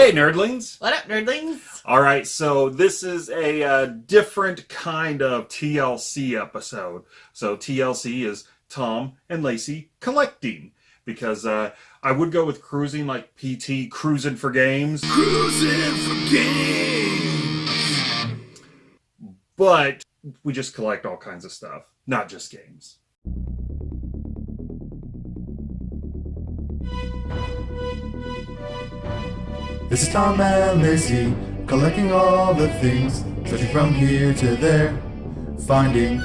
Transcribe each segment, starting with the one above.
Hey, nerdlings! What up, nerdlings? All right, so this is a uh, different kind of TLC episode. So TLC is Tom and Lacey collecting because uh, I would go with cruising like PT, cruising for games. Cruising for games. But we just collect all kinds of stuff, not just games. This is Tom and Lacey, collecting all the things, searching from here to there, finding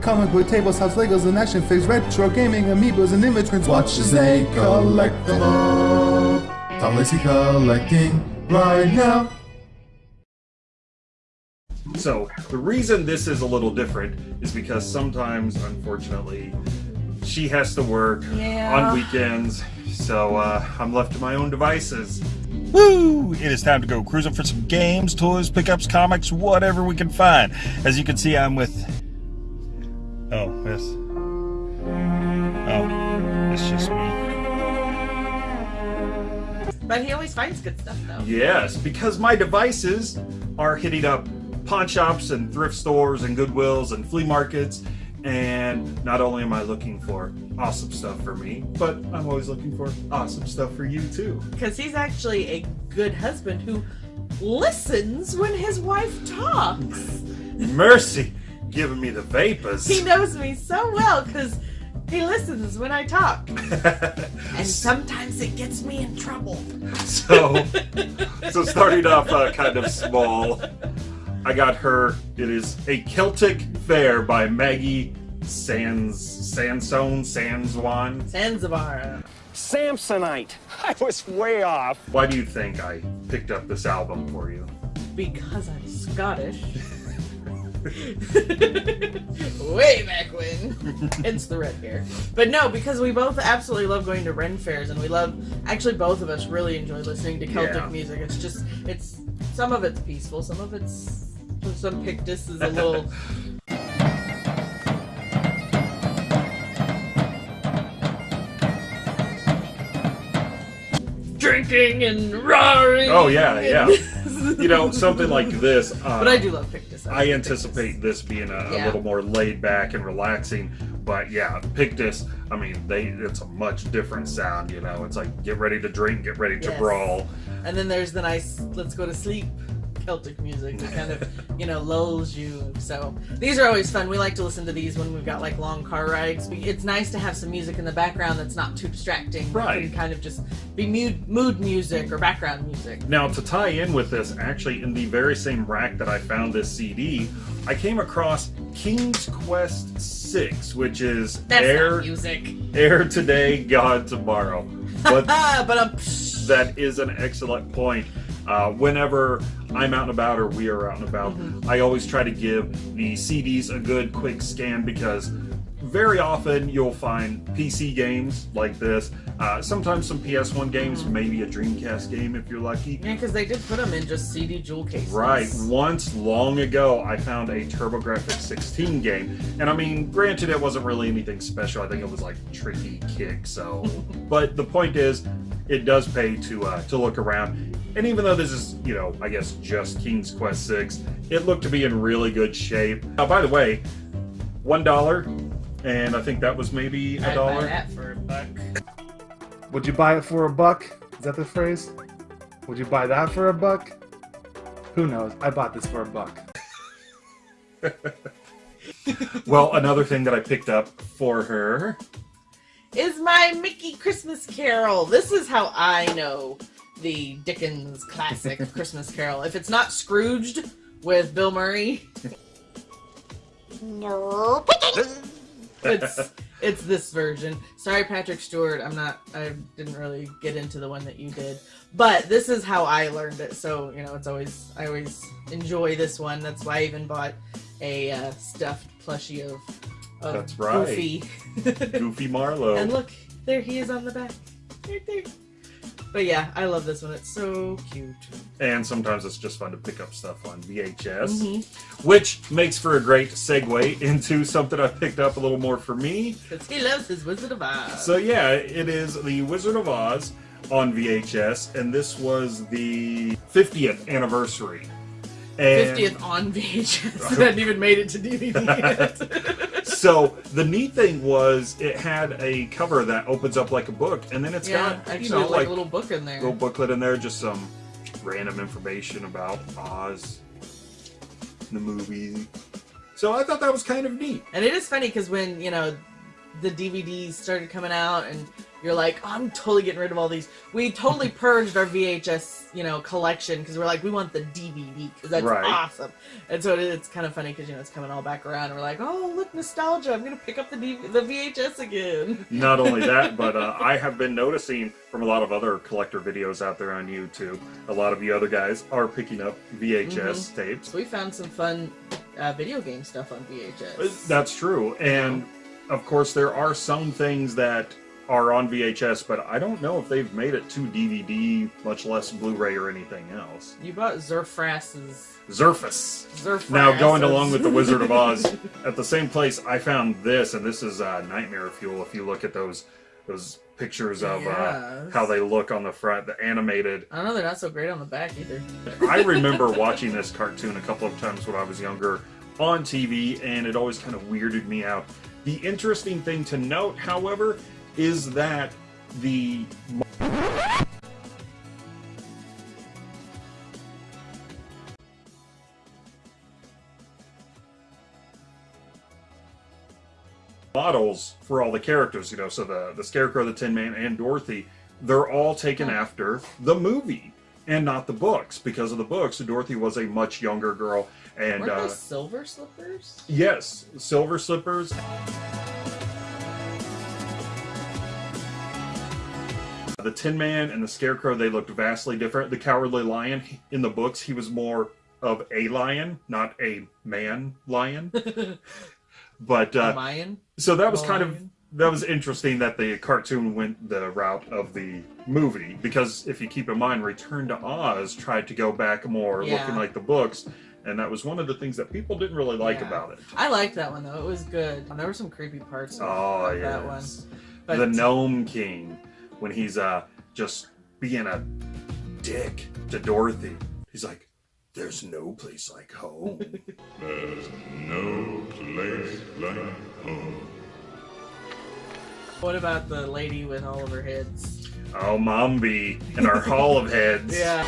comic book tables, house Legos, and action figures, retro gaming, amiibos, and immigrants. Watch as they collect them all. Tom Lacey collecting right now. So the reason this is a little different is because sometimes, unfortunately, she has to work Yeah. on weekends, so uh, I'm left to my own devices. Woo! It is time to go cruising for some games, toys, pickups, comics, whatever we can find. As you can see, I'm with. Oh, yes. Oh, it's just me. But he always finds good stuff, though. Yes, because my devices are hitting up pawn shops and thrift stores and Goodwills and flea markets. And not only am I looking for awesome stuff for me, but I'm always looking for awesome stuff for you too. Because he's actually a good husband who listens when his wife talks. Mercy, giving me the vapors. He knows me so well because he listens when I talk. And sometimes it gets me in trouble. so, so starting off uh, kind of small, I got her. It is a Celtic Fair by Maggie Sans Sansone Sanswan. Zanzibar. Samsonite. I was way off. Why do you think I picked up this album for you? Because I'm Scottish. Way back when. Hence the red hair. But no, because we both absolutely love going to Ren fairs and we love actually both of us really enjoy listening to Celtic Yeah. music. It's just it's some of it's peaceful, some of it's some Pictus is a little drinking and roaring. Oh yeah, yeah. You know, something like this. Uh, But I do love Pictus. I like anticipate this being a, a little more laid back and relaxing. But yeah, Pictus. I mean, they it's a much different sound. You know, it's like get ready to drink, get ready to Yes. brawl. And then there's the nice let's go to sleep Celtic music that kind of, you know, lulls you. So these are always fun. We like to listen to these when we've got like long car rides. It's nice to have some music in the background that's not too distracting. Right. can kind of just be mood, mood music or background music. Now, to tie in with this, actually, in the very same rack that I found this CD, I came across King's Quest Six, which is That's air music. Heir Today, Gone Tomorrow. But but um, that is an excellent point. Uh, whenever I'm out and about or we are out and about, I always try to give the CDs a good quick scan because very often you'll find PC games like this. Uh, sometimes some PS1 games, maybe a Dreamcast game if you're lucky. yeah, because they did put them in just CD jewel cases. Right. Once long ago, I found a TurboGrafx 16 game, and I mean, granted, it wasn't really anything special. I think it was like Tricky Kick. So, but the point is, it does pay to uh, to look around. And even though this is, you know, I guess just King's Quest 6, it looked to be in really good shape. Uh, by the way, one dollar, and I think that was maybe a I'd buy dollar. that for a buck. Would you buy it for a buck? Is that the phrase? Would you buy that for a buck? Who knows? I bought this for a buck. Well, another thing that I picked up for her. Is my Mickey Christmas Carol. This is how I know the Dickens classic Christmas Carol. If it's not Scrooged with Bill Murray, No picking. it's it's this version. Sorry, Patrick Stewart. I'm not. I didn't really get into the one that you did, but this is how I learned it. So you know, it's always I always enjoy this one. That's why I even bought a uh, stuffed plushie of. That's right. Goofy. Goofy Marley. And look, there he is on the back. Right there. But yeah, I love this one. It's so cute. and sometimes it's just fun to pick up stuff on VHS, Mhm. which makes for a great segue into something I picked up a little more for me. Because he loves his Wizard of Oz. So yeah, it is the Wizard of Oz on VHS, and this was the 50th anniversary. And 50th on VHS. It hadn't even made it to DVD yet. so the neat thing was it had a cover that opens up like a book, and then it's yeah, got actually, you know like, like a little book in there. little booklet in there, just some random information about Oz, the movie. So I thought that was kind of neat. And it is funny because when, you know, the DVDs started coming out and you're like, oh, I'm totally getting rid of all these. We totally purged our VHS, you know, collection because we're like, we want the DVD because that's Right. awesome. And so it, it's kind of funny because, you know, it's coming all back around. And we're like, oh, look, nostalgia. I'm going to pick up the, DV- the VHS again. Not only that, but uh, I have been noticing from a lot of other collector videos out there on YouTube, a lot of you other guys are picking up VHS tapes. So we found some fun uh, video game stuff on VHS. That's true. And of course, there are some things that are on VHS, but I don't know if they've made it to DVD, much less Blu-ray or anything else. You bought Zerfras's. Zerfus. Zerfras. Now, going along with the Wizard of Oz, at the same place, I found this, and this is uh, Nightmare Fuel. If you look at those those pictures of uh, how they look on the front, the animated. I know, they're not so great on the back either. I remember watching this cartoon a couple of times when I was younger on TV, and it always kind of weirded me out. The interesting thing to note, however, is that the models for all the characters, you know, so the the Scarecrow, the Tin Man, and Dorothy, they're all taken hmm. after the movie and not the books because of the books. Dorothy was a much younger girl, and Weren't uh, those silver slippers? yes, Silver Slippers. The Tin Man and the Scarecrow, they looked vastly different. The Cowardly Lion, in the books, he was more of a lion, not a man lion. but uh, Mayan? so that was kind of that was interesting that the cartoon went the route of the movie because if you keep in mind, Return to Oz tried to go back more, Yeah. looking like the books, and that was one of the things that people didn't really like Yeah. about it. I liked that one though. It was good. There were some creepy parts of, Oh of that one. yes, But the Gnome King when he's uh just being a dick to Dorothy. He's like, "There's no place like home." There's no place like home. what about the lady with all of her heads? oh, Mombi and our Hall of Heads. Yeah.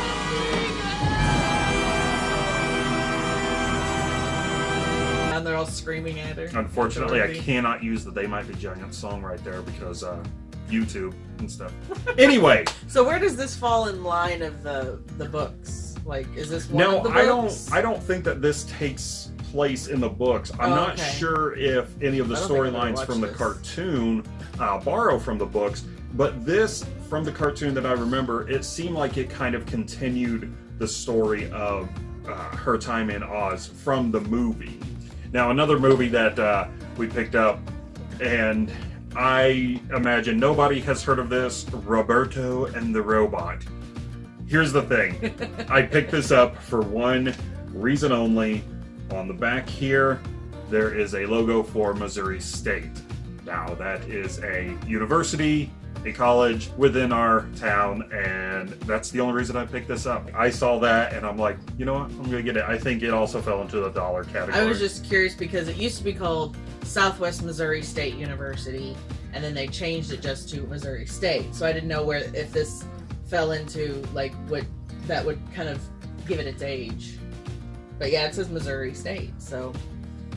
All screaming at her. Unfortunately, I cannot use the "They Might Be Giants" song right there because uh, YouTube and stuff. Anyway, So where does this fall in line of the the books? Like, is this one no, of the I don't. I don't think that this takes place in the books. I'm Oh, not okay. sure if any of the I don't think I've ever storylines watched from the cartoon uh, borrow from the books, but this from the cartoon that I remember, it seemed like it kind of continued the story of uh, her time in Oz from the movie. Now, another movie that uh, we picked up, and I imagine nobody has heard of this Roberto and the Robot. Here's the thing I picked this up for one reason only. On the back here, there is a logo for Missouri State. Now, that is a university, a college within our town, and that's the only reason I picked this up. I saw that and I'm like, you know what? I'm gonna get it. I think it also fell into the dollar category. I was just curious because it used to be called Southwest Missouri State University, and then they changed it just to Missouri State. So I didn't know where if this fell into like what that would kind of give it its age. But yeah, it says Missouri State, so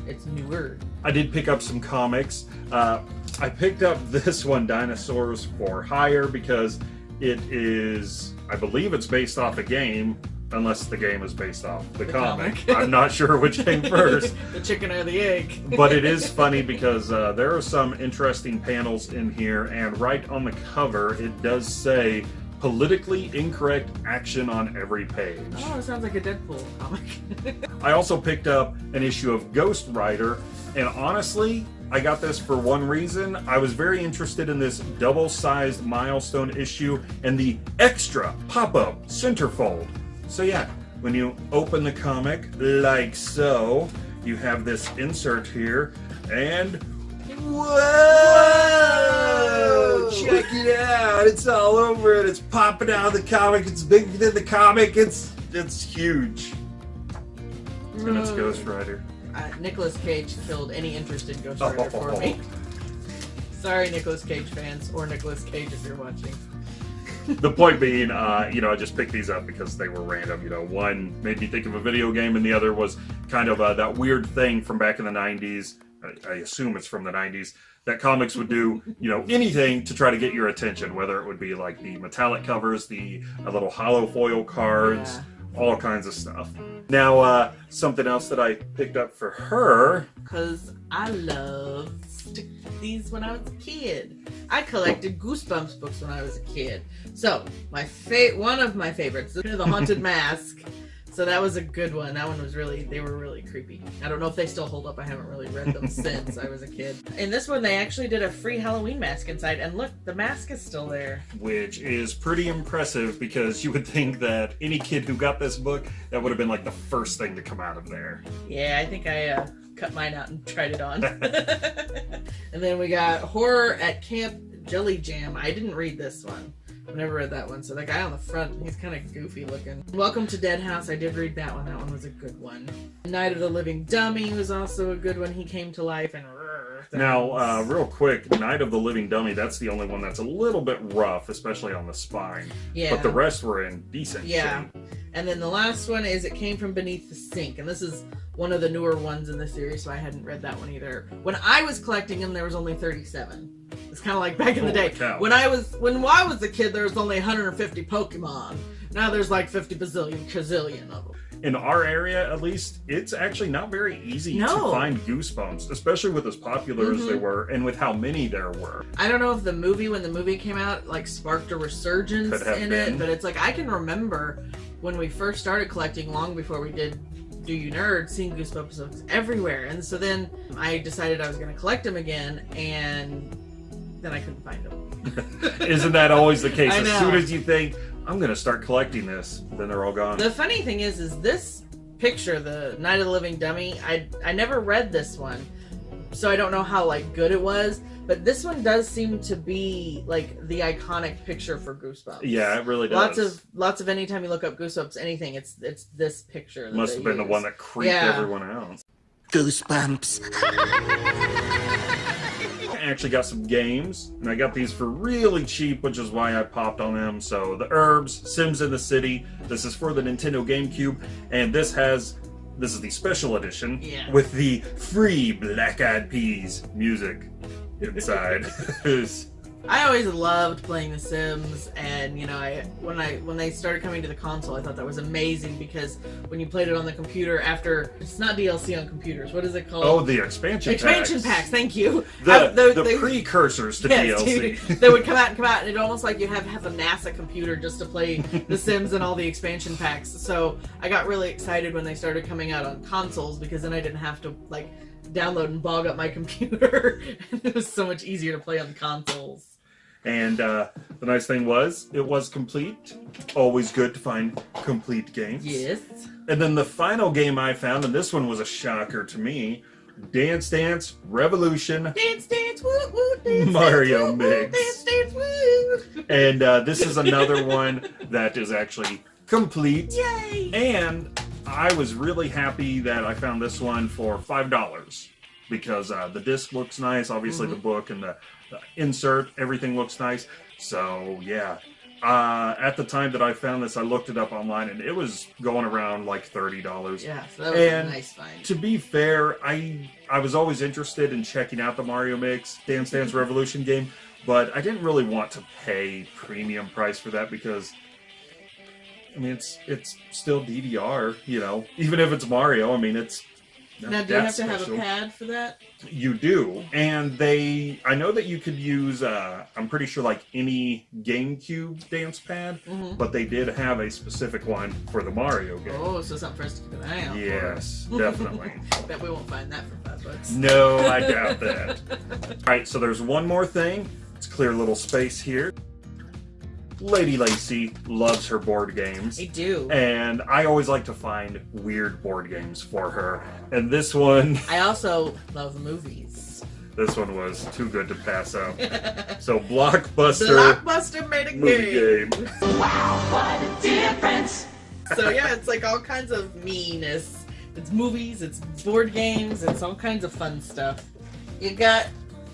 it's newer. I did pick up some comics. Uh, I picked up this one, Dinosaurs for Hire, because it is, I believe it's based off a game, unless the game is based off the, The comic. comic. I'm not sure which came first. the chicken or the egg. but it is funny because uh, there are some interesting panels in here, and right on the cover, it does say politically incorrect action on every page. Oh, it sounds like a Deadpool comic. I also picked up an issue of Ghost Rider, and honestly, I got this for one reason. I was very interested in this double sized milestone issue and the extra pop up centerfold. So, yeah, when you open the comic like so, you have this insert here, and Whoa! Check it out! It's all over it. It's popping out of the comic. It's bigger than the comic. It's it's huge. And it's Ghost Rider. Uh, Nicolas Cage killed any interest in Ghost Rider for me. Sorry, Nicolas Cage fans, or Nicolas Cage if you're watching. the point being, uh, you know, I just picked these up because they were random. You know, one made me think of a video game, and the other was kind of uh, that weird thing from back in the '90s. I, I assume it's from the '90s that comics would do, you know, anything to try to get your attention. Whether it would be like the metallic covers, the uh, little hollow foil cards, all kinds of stuff. Now, uh, something else that I picked up for her. Because I loved these when I was a kid. I collected Goosebumps books when I was a kid. So, my fa- one of my favorites, The Haunted Mask. So that was a good one. That one was really, they were really creepy. I don't know if they still hold up. I haven't really read them since I was a kid. In this one, they actually did a free Halloween mask inside. And look, the mask is still there. Which is pretty impressive because you would think that any kid who got this book, that would have been like the first thing to come out of there. Yeah, I think I uh, cut mine out and tried it on. and then we got Horror at Camp Jelly Jam. I didn't read this one. I've never read that one. So the guy on the front, he's kind of goofy looking. Welcome to Dead House. I did read that one. That one was a good one. Night of the Living Dummy was also a good one. He came to life and. Now, uh, real quick, Night of the Living Dummy, that's the only one that's a little bit rough, especially on the spine. Yeah. But the rest were in decent shape. Yeah. shape. And then the last one is It Came From Beneath the Sink. And this is one of the newer ones in the series, so I hadn't read that one either. When I was collecting them, there was only 37. It's kind of like back in the Holy day. cow. When I was when I was a kid, there was only 150 Pokemon. Now there's like 50 bazillion, gazillion of them. In our area, at least, it's actually not very easy No. to find Goosebumps, especially with as popular as they Mhm. were and with how many there were. I don't know if the movie, when the movie came out, like sparked a resurgence in been. it, but it's like I can remember when we first started collecting, long before we did Do You Nerd, seeing Goosebumps everywhere. And so then I decided I was going to collect them again, and then I couldn't find them. Isn't that always the case? As soon as you think, I'm going to start collecting this, then they're all gone. The funny thing is, is this picture, the Night of the Living Dummy. I I never read this one, so I don't know how like good it was. But this one does seem to be like the iconic picture for Goosebumps. yeah, it really does. Lots of lots of anytime you look up Goosebumps, anything, it's it's this picture. that Must have been the one that creeped Yeah. everyone out. Goosebumps. Actually got some games, and I got these for really cheap, which is why I popped on them. So, The Urbz, Sims in the City. This is for the Nintendo GameCube, and this has this is the special edition Yeah. with the free Black Eyed Peas music inside. I always loved playing The Sims, and you know, I when I when they started coming to the console, I thought that was amazing because when you played it on the computer, after it's not DLC on computers, what is it called? oh, the expansion packs. expansion packs. packs. Thank you. The, I- they- the they- precursors to Yes, DLC. dude. they would come out and come out, and it almost like you have have a NASA computer just to play The Sims and all the expansion packs. So I got really excited when they started coming out on consoles because then I didn't have to like download and bog up my computer. it was so much easier to play on the consoles. And uh, the nice thing was, it was complete. Always good to find complete games. Yes. And then the final game I found, and this one was a shocker to me Dance Dance Revolution. Dance, dance, woo, woo, dance, Mario dance, woo, mix. dance, dance, woo. And uh, this is another one that is actually complete. Yay! And I was really happy that I found this one for $5 because uh, the disc looks nice. Obviously, the book and the insert, everything looks nice. So, yeah. Uh, at the time that I found this, I looked it up online and it was going around like $30. Yeah, so that was And a nice find. To be fair, I I was always interested in checking out the Mario Mix Dance Dance Revolution game, but I didn't really want to pay premium price for that because I mean it's it's still DDR, you know. Even if it's Mario, I mean it's Now, do you have to have a pad for that? You do, and they. I know that you could use. Uh, I'm pretty sure like any GameCube dance pad, Mhm. but they did have a specific one for the Mario game. Oh, so something for us to keep an eye out for. Yes, definitely. Bet we won't find that for five bucks. No, I doubt that. All right, so there's one more thing. Let's clear a little space here. Lady Lacey loves her board games. I do. And I always like to find weird board games for her. And this one, I also love movies. this one was too good to pass up. So Blockbuster Blockbuster made a movie game. game. So yeah, it's like all kinds of meanness. It's movies, it's board games, it's all kinds of fun stuff. You got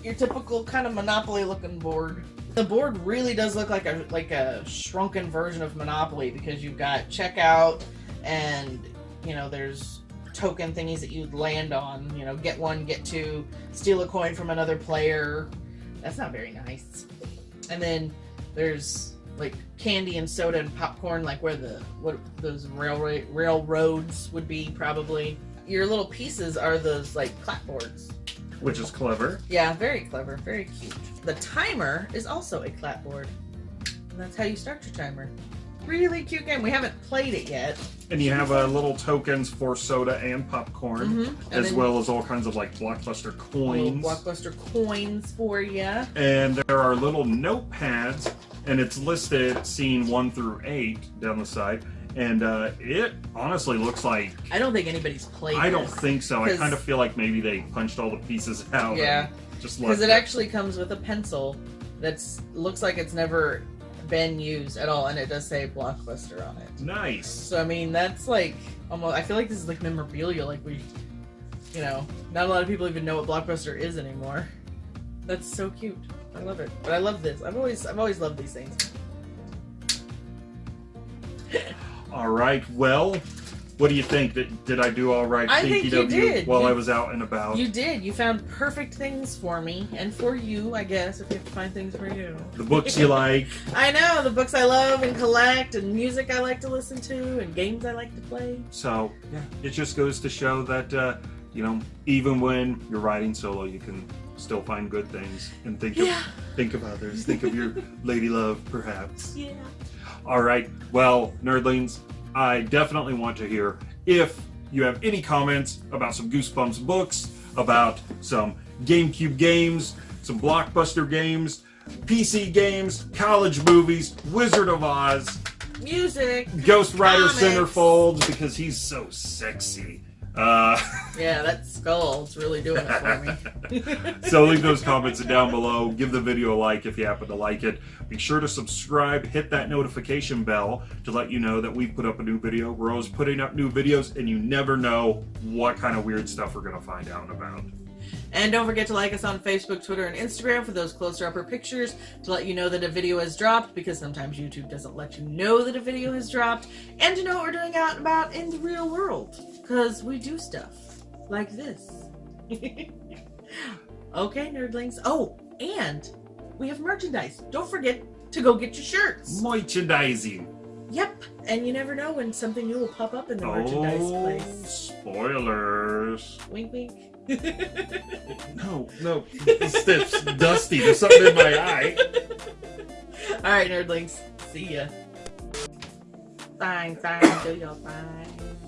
your typical kind of Monopoly looking board. The board really does look like a like a shrunken version of Monopoly because you've got checkout and you know there's token thingies that you'd land on. You know, get one, get two, steal a coin from another player. That's not very nice. And then there's like candy and soda and popcorn, like where the what those railroad railroads would be probably. Your little pieces are those like clapboards. Which is clever. Yeah, very clever, very cute. The timer is also a clapboard. And that's how you start your timer. Really cute game. We haven't played it yet. And you have uh, little tokens for soda and popcorn, Mhm. And as well as all kinds of like blockbuster coins. blockbuster coins for you. and there are little notepads, and it's listed scene one through eight down the side. And uh, it honestly looks like I don't think anybody's played. I don't think so. I kind of feel like maybe they punched all the pieces out. Yeah. and just because it actually comes with a pencil that's looks like it's never been used at all, and it does say blockbuster on it. nice. So I mean, that's like almost. I feel like this is like memorabilia. Like we, you know, not a lot of people even know what blockbuster is anymore. That's so cute. I love it. But I love this. I've always, I've always loved these things. All right. Well, what do you think? Did, did I do all right? I think you did. While You- I was out and about. You did. You found perfect things for me and for you, I guess, if you have to find things for you. the books you like. I know the books I love and collect, and music I like to listen to, and games I like to play. So yeah, it just goes to show that uh, you know even when you're riding solo, you can still find good things and think Yeah. of think of others. Think of your lady love, perhaps. Yeah. All right. Well, nerdlings, I definitely want to hear if you have any comments about some Goosebumps books, about some GameCube games, some blockbuster games, PC games, college movies, Wizard of Oz, Music. Ghost Rider Comics. Centerfold because he's so sexy. Uh, Yeah, that skull's really doing it for me. so leave those comments down below. Give the video a like if you happen to like it. Be sure to subscribe, hit that notification bell to let you know that we put up a new video. We're always putting up new videos, and you never know what kind of weird stuff we're going to find out about. And don't forget to like us on Facebook, Twitter, and Instagram for those closer upper pictures to let you know that a video has dropped because sometimes YouTube doesn't let you know that a video has dropped and to know what we're doing out and about in the real world because we do stuff like this. okay, nerdlings. Oh, and we have merchandise. Don't forget to go get your shirts. Merchandising. Yep, and you never know when something new will pop up in the merchandise Oh, place. spoilers. Wink, wink. No, no. It's, dusty. There's something in my eye. All right, nerdlings. See ya. Fine, fine. Do your fine.